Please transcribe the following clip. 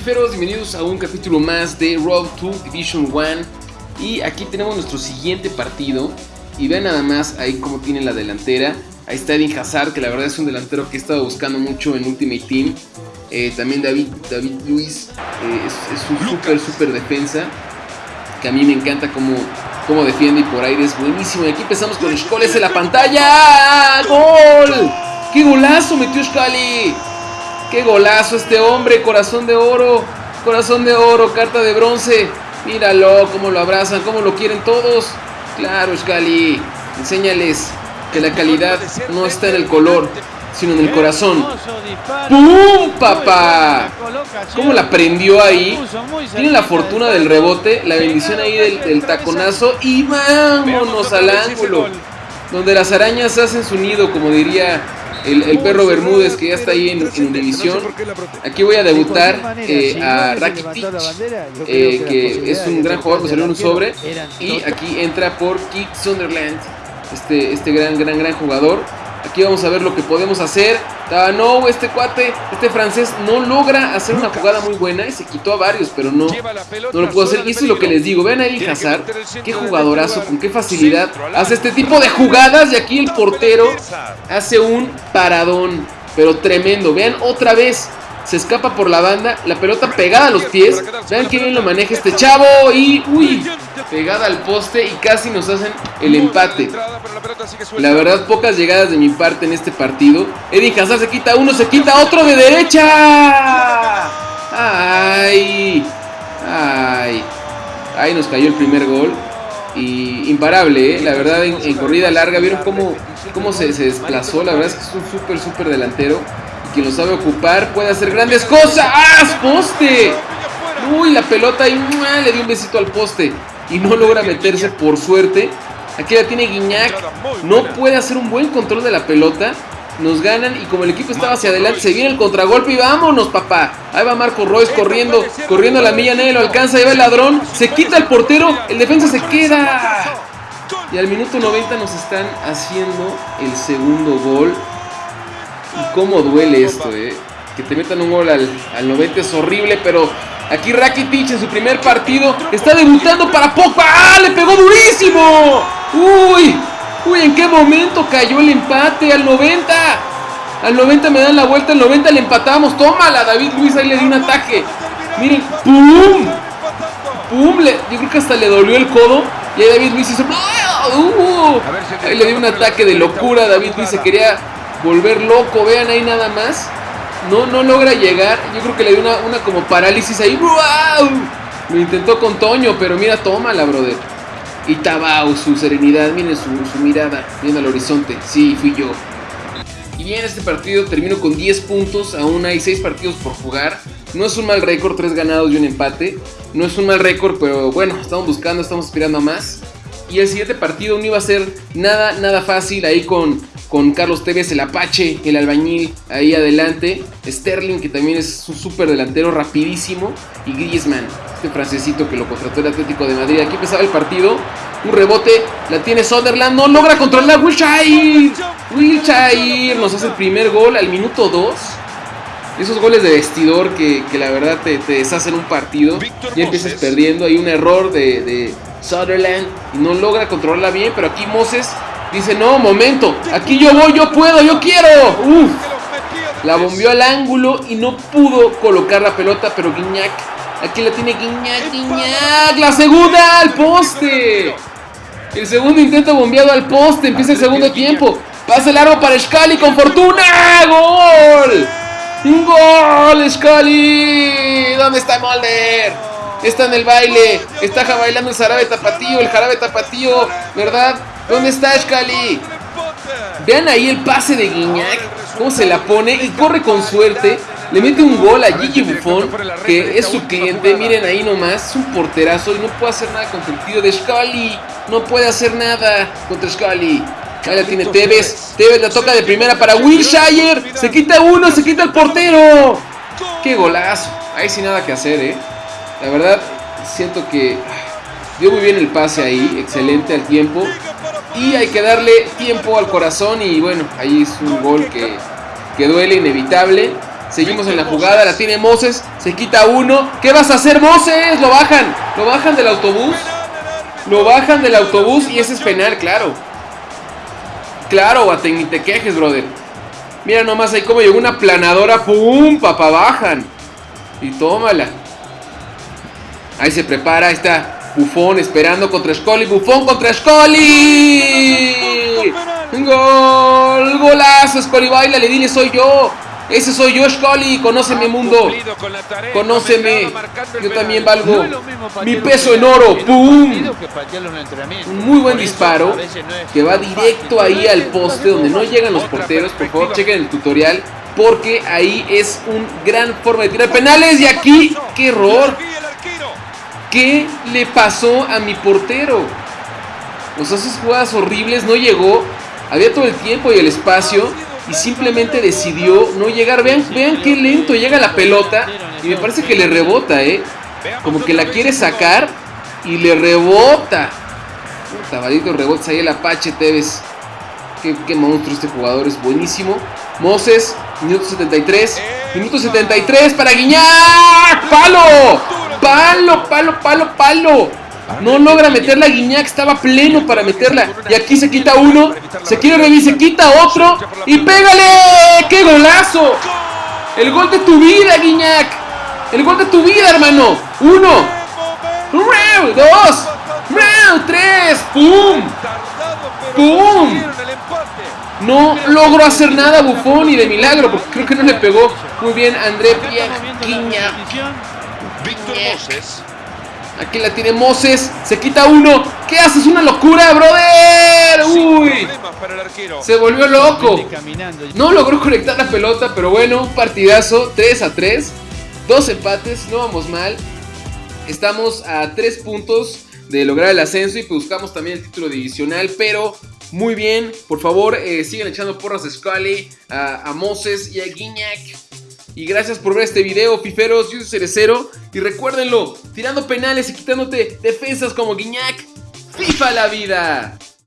fiferos? Bienvenidos a un capítulo más de Road to Division 1 Y aquí tenemos nuestro siguiente partido. Y vean nada más ahí cómo tiene la delantera. Ahí está Edin Hazard, que la verdad es un delantero que he estado buscando mucho en Ultimate Team. Eh, También David, David Luis eh, es, un súper, súper defensa Que a mí me encanta cómo, cómo defiende y por aire es buenísimo. Y aquí empezamos con Scholes en la pantalla. ¡Gol! ¡Qué golazo metió Scali! ¡Qué golazo este hombre! Corazón de oro, corazón de oro, carta de bronce. Míralo, cómo lo abrazan, cómo lo quieren todos. Claro, Scali, enséñales que la calidad no está en el color, sino en el corazón. ¡Pum, papá! ¿Cómo la prendió ahí? Tiene la fortuna del rebote, la bendición ahí del, del taconazo y vámonos al ángulo. Donde las arañas hacen su nido, como diría el, perro Bermúdez que ya está ahí en, en división. Aquí voy a debutar eh, a Rakitic, eh, que es un gran jugador salió en un sobre. Y aquí entra por Kick Sunderland, este, este gran, gran, gran jugador. Aquí vamos a ver lo que podemos hacer. Ah, no, este cuate, este francés no logra hacer una jugada muy buena y se quitó a varios, pero no, no lo pudo hacer. Y eso es lo que les digo. Vean ahí Hazard, qué jugadorazo, con qué facilidad hace este tipo de jugadas. Y aquí el portero hace un paradón, pero tremendo. Vean otra vez se escapa por la banda, la pelota pegada a los pies. Vean qué bien lo maneja este chavo. Y, uy, pegada al poste y casi nos hacen el empate. La verdad, pocas llegadas de mi parte en este partido. Eddie Hazard se quita uno, se quita otro de derecha. Ay, ay. Ahí nos cayó el primer gol. Y imparable, ¿eh? la verdad, en, corrida larga. ¿Vieron cómo, cómo se, se desplazó? La verdad es que es un súper, súper delantero quien lo sabe ocupar puede hacer grandes cosas. ¡Ah! ¡Poste! Uy, la pelota ahí le dio un besito al poste. Y no logra meterse por suerte. Aquí la tiene Guiñac. No puede hacer un buen control de la pelota. Nos ganan y como el equipo estaba hacia adelante, se viene el contragolpe y vámonos, papá. Ahí va Marco Royce corriendo, corriendo a la milla, nadie lo alcanza, ahí va el ladrón, se quita el portero, el defensa se queda. Y al minuto 90 nos están haciendo el segundo gol. Y cómo duele esto, eh. Que te metan un gol al, 90 es horrible, pero aquí Rakitic en su primer partido está debutando para Pogba. ¡Ah! ¡Le pegó durísimo! ¡Uy! ¡Uy! ¿En qué momento cayó el empate? Al 90. Al 90 me dan la vuelta, al 90 le empatamos. Tómala, David Luis ahí le dio un ataque. Miren, ¡pum! ¡Pum! yo creo que hasta le dolió el codo. Y ahí David Luis hizo. ¡Uh! Ahí le dio un ataque de locura. David Luis se quería volver loco. Vean ahí nada más. No, no logra llegar. Yo creo que le dio una, como parálisis ahí. Lo intentó con Toño, pero mira, tómala, brother. Y Tabau, su serenidad, miren su, su mirada, viendo al horizonte. Sí, fui yo. Y bien, este partido termino con 10 puntos. Aún hay 6 partidos por jugar. No es un mal récord, 3 ganados y un empate. No es un mal récord, pero bueno, estamos buscando, estamos aspirando a más. Y el siguiente partido no iba a ser nada, nada fácil ahí con con Carlos Tevez, el Apache, el albañil ahí adelante, Sterling que también es un súper delantero rapidísimo y Griezmann, este francesito que lo contrató el Atlético de Madrid. Aquí empezaba el partido, un rebote, la tiene Sunderland, no logra controlar Wilshire, Wilshire nos hace el primer gol al minuto 2. Esos goles de vestidor que, la verdad te, deshacen un partido. Ya empiezas perdiendo. Hay un error de, de Sutherland y no logra controlarla bien. Pero aquí Moses Dice, no, momento, aquí yo voy, yo puedo, yo quiero. Uf. La bombeó al ángulo y no pudo colocar la pelota, pero Guiñac, aquí la tiene Guiñac, Guiñac, la segunda al poste. El segundo intento bombeado al poste, empieza el segundo tiempo. Pasa el largo para Scali con fortuna. ¡Gol! ¡Un gol, Scali! ¿Dónde está Molder? Está en el baile, está bailando el jarabe tapatío, el jarabe tapatío, ¿verdad? ¿Dónde está Scali? Vean ahí el pase de Guiñac, cómo se la pone y corre con suerte. Le mete un gol a Gigi Buffon, que es su cliente. Miren ahí nomás, es un porterazo y no puede hacer nada contra el tiro de Scali. No puede hacer nada contra Scali. Ahí la tiene Tevez. Tevez la toca de primera para Wilshire. Se quita uno, se quita el portero. ¡Qué golazo! Ahí sin nada que hacer, ¿eh? La verdad, siento que dio muy bien el pase ahí. Excelente al tiempo. Y hay que darle tiempo al corazón y bueno, ahí es un gol que, que duele, inevitable. Seguimos en la jugada, la tiene Moses, se quita uno. ¿Qué vas a hacer, Moses? Lo bajan, lo bajan del autobús. Lo bajan del autobús y ese es penal, claro. Claro, Guateng, ni te quejes, brother. Mira nomás ahí como llegó una planadora, ¡pum! Papá, bajan. Y tómala. Ahí se prepara, ahí está Bufón esperando contra Scully. Bufón contra Scully. Gol, golazo, Scully baila, le dile soy yo. Ese soy yo, Scully. Conóceme, mundo. Conóceme. Yo también valgo mi peso en oro. ¡Pum! Un muy buen disparo que va directo ahí al poste donde no llegan los porteros. Por favor, chequen el tutorial porque ahí es un gran forma de tirar penales. Y aquí, qué error. ¿Qué le pasó a mi portero? O sea, esas jugadas horribles no llegó. Había todo el tiempo y el espacio y simplemente decidió no llegar. Vean, vean qué lento llega la pelota y me parece que le rebota, ¿eh? Como que la quiere sacar y le rebota. Tabadito rebota ahí el Apache Tevez. Qué, monstruo este jugador, es buenísimo. Moses, minuto 73. Minuto 73 para Guiñac. ¡Palo! ¡Palo, palo, palo, palo! No logra meter la Guiñac, estaba pleno para meterla. Y aquí se quita uno, se quiere revivir, se quita otro. ¡Y pégale! ¡Qué golazo! El gol de tu vida, Guiñac. El gol de tu vida, hermano. Uno. Dos. Tres. ¡Pum! ¡Pum! No logró hacer nada Bufón y de milagro, porque creo que no le pegó muy bien André Pierre Guiñac. Víctor Moses. Aquí la tiene Moses. Se quita uno. ¿Qué haces? ¡Una locura, brother! ¡Uy! Se volvió loco. No logró conectar la pelota, pero bueno, partidazo. 3 a 3. Dos empates, no vamos mal. Estamos a 3 puntos de lograr el ascenso y buscamos también el título divisional, pero muy bien. Por favor, eh, sigan echando porras a Scully, a, a Moses y a Guiñac. Y gracias por ver este video, fiferos. Yo soy Cerecero. Y recuérdenlo, tirando penales y quitándote defensas como Guiñac. ¡FIFA la vida!